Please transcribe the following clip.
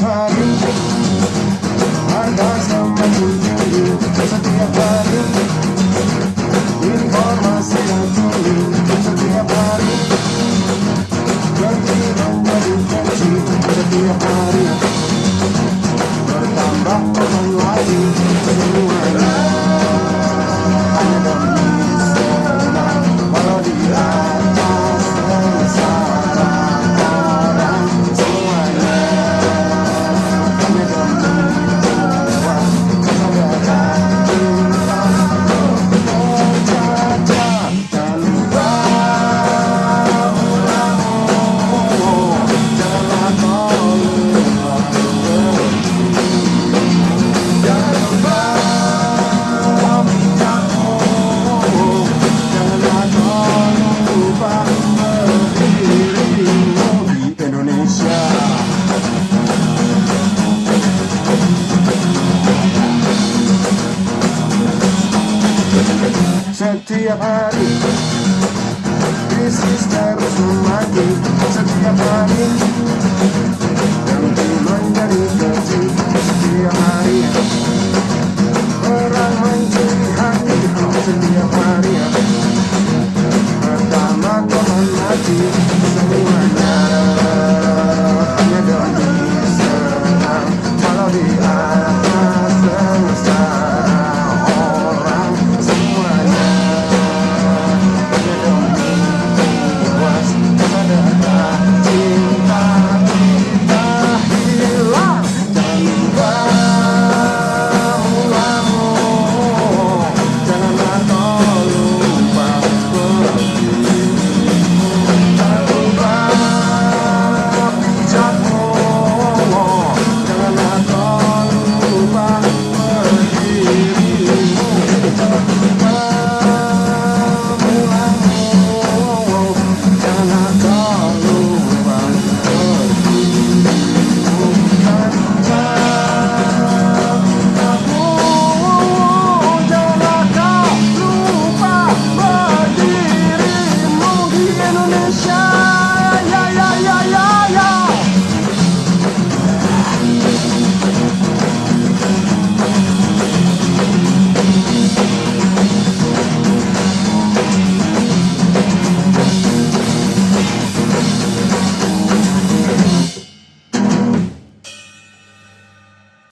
i got some money do setiap hari. Krisis terus setiap hari.